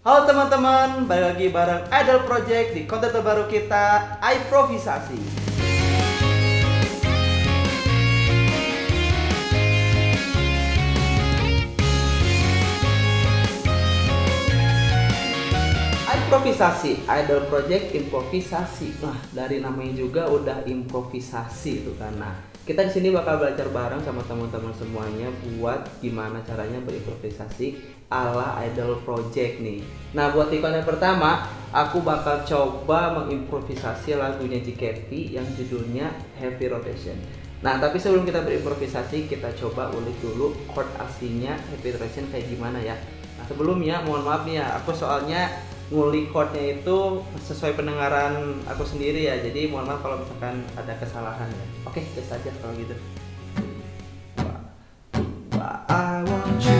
Halo teman-teman, balik lagi bareng Idol Project di konten terbaru kita, Improvisasi. Improvisasi, Idol Project improvisasi. Nah, dari namanya juga udah improvisasi itu kan. Nah, kita di sini bakal belajar bareng sama teman-teman semuanya buat gimana caranya berimprovisasi ala Idol Project nih. Nah, buat di konten pertama, aku bakal coba mengimprovisasi lagunya JKT yang judulnya Heavy Rotation. Nah, tapi sebelum kita berimprovisasi, kita coba ulik dulu chord aslinya Heavy Rotation kayak gimana ya. Nah, sebelumnya mohon maaf nih ya, aku soalnya ngulik chordnya itu sesuai pendengaran aku sendiri ya jadi mohon maaf kalau misalkan ada kesalahan ya oke tes aja kalau gitu I want you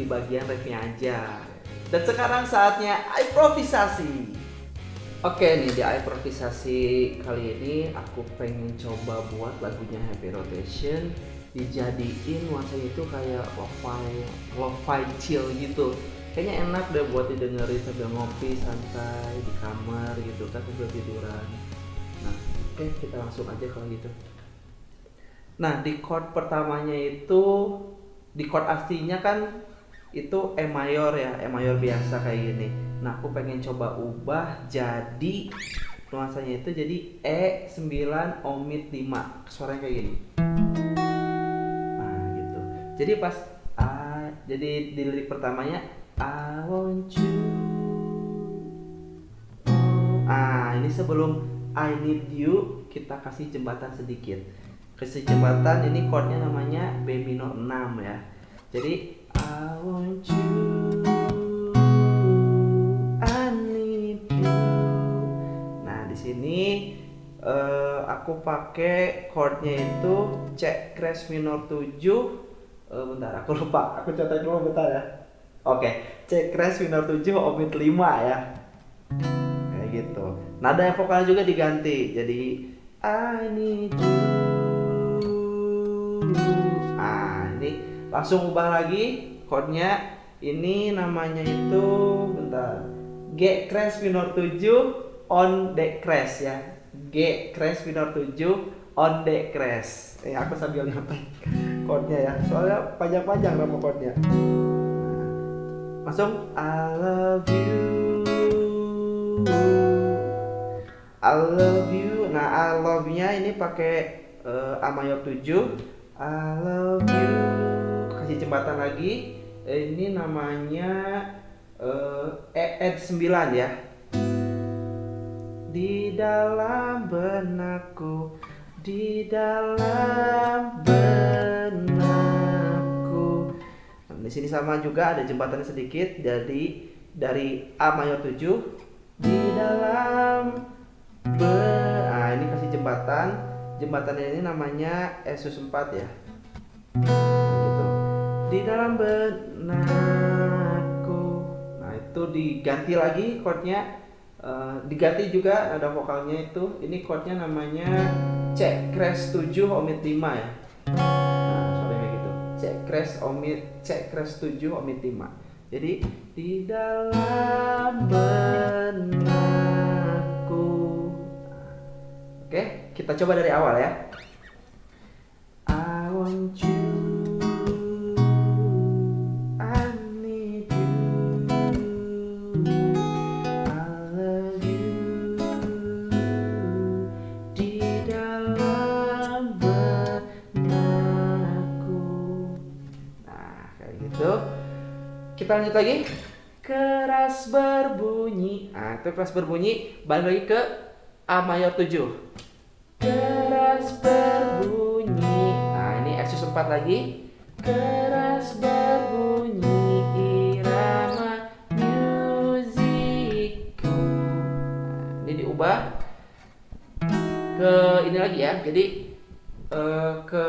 di bagian refnya aja. Dan sekarang saatnya improvisasi. Oke nih di improvisasi kali ini. Aku pengen coba buat lagunya Happy Rotation. Dijadiin nuansanya itu kayak lo-fi lo-fi chill gitu. Kayaknya enak deh buat didengerin sambil ngopi santai di kamar gitu kan sambil tiduran. Nah oke kita langsung aja kalau gitu. Nah di chord pertamanya itu di chord aslinya kan itu E mayor ya E mayor biasa kayak gini. Nah aku pengen coba ubah jadi nuansanya itu jadi E9 omit 5 suaranya kayak gini. Nah gitu. Jadi pas A jadi di lirik pertamanya I want you. Ah ini sebelum I need you kita kasih jembatan sedikit. Kasih jembatan ini chordnya namanya B minor 6 ya. Jadi Nah sini eh, aku pakai chordnya itu C crash minor 7 Eh, bentar aku lupa. Aku catat dulu bentar ya. Oke C crash minor 7 omit 5 ya. Kayak gitu. Nada vokalnya juga diganti. Jadi I need you. Ah ini langsung ubah lagi chordnya. Ini namanya itu bentar. G crash minor 7 on D crash ya. G crash minor 7 on D crash. Eh aku sambil nyatet chordnya ya. Soalnya panjang-panjang nama chordnya. Nah, langsung I love you. I love you. Nah I love nya ini pakai uh, A mayor 7 I love you. Kasih jembatan lagi ini namanya uh, E ed 9 ya. Di dalam benakku di dalam benakku. Nah, di sini sama juga ada jembatannya sedikit jadi dari A mayor 7 di dalam be nah ini kasih jembatan. Jembatannya ini namanya Esus 4 ya di dalam benakku. Nah itu diganti lagi chordnya. Uh, diganti juga ada vokalnya itu. Ini chordnya namanya C crash 7 omit 5 ya. Nah kayak gitu. C omit C crash 7 omit 5 jadi di dalam benakku. Nah, oke kita coba dari awal ya. I want you kita lanjut lagi. Keras berbunyi. Ah itu keras berbunyi. Balik lagi ke A mayor 7 keras berbunyi. Nah ini eksis 4 lagi. Keras berbunyi. Irama musikku. Nah, ini diubah ke ini lagi ya. Jadi uh, ke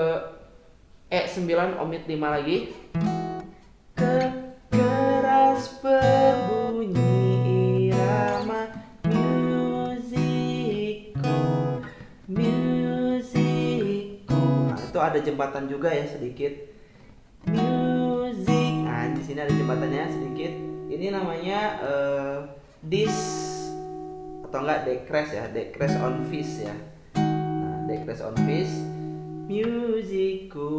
E9 omit 5 lagi. Ke keras berbunyi irama musiko musiko nah itu ada jembatan juga ya sedikit. Music. Nah di sini ada jembatannya sedikit. Ini namanya uh, dis atau enggak decrease ya decrease on fish ya. Nah decrease on fish musiku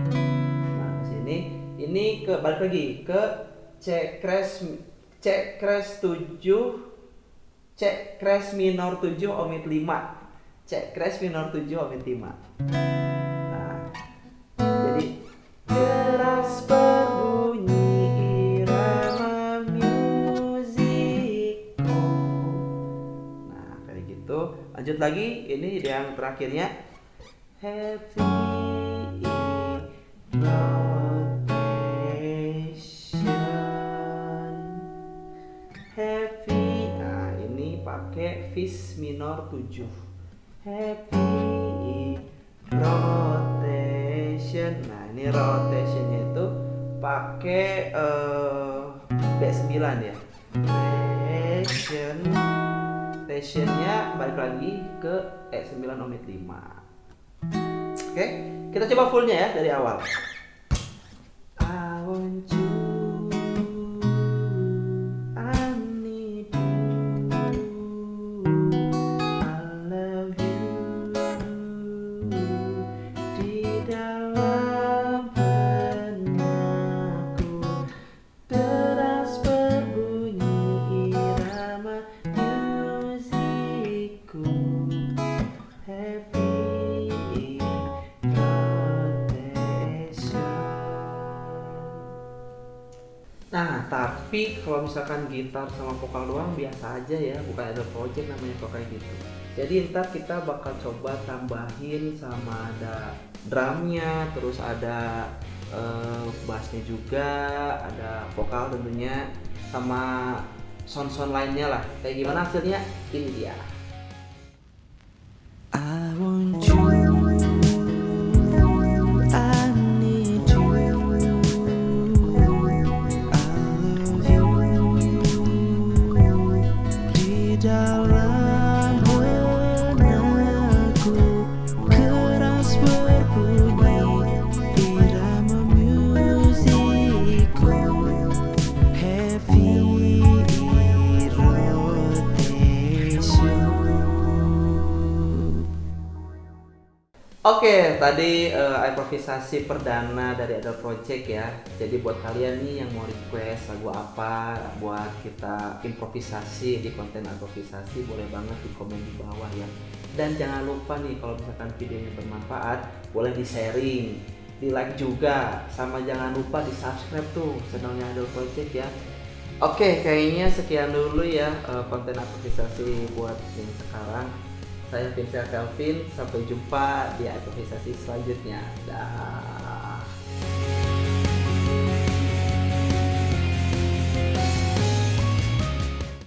nah sini. Ini ke balik lagi ke C crash C crash 7 C crash minor 7 omit 5 C crash minor 7 omit 5 lanjut lagi. Ini yang terakhirnya. Heavy pakai fis minor 7 heavy rotation. Nah ini rotationnya itu pakai uh, B9 ya. Rotation. Stationnya balik lagi ke E9 omit 5 oke kita coba fullnya ya dari awal. I want you tapi kalau misalkan gitar sama vokal doang biasa aja ya, bukan ada project namanya kok kayak gitu. Jadi ntar kita bakal coba tambahin sama ada drumnya, terus ada uh, bassnya juga, ada vokal tentunya, sama sound-sound lainnya lah. Kayak gimana hasilnya? Ini dia. I want. Oke, tadi uh, improvisasi perdana dari Adult Project ya. Jadi buat kalian nih yang mau request lagu apa buat kita improvisasi di konten improvisasi boleh banget di komen di bawah ya. Dan jangan lupa nih kalau misalkan videonya bermanfaat, boleh di sharing, di like juga, sama jangan lupa di subscribe tuh channelnya Adult Project ya. Oke, kayaknya sekian dulu ya uh, konten improvisasi buat yang sekarang. Saya Vincent Kelvin, sampai jumpa di improvisasi selanjutnya. Dah.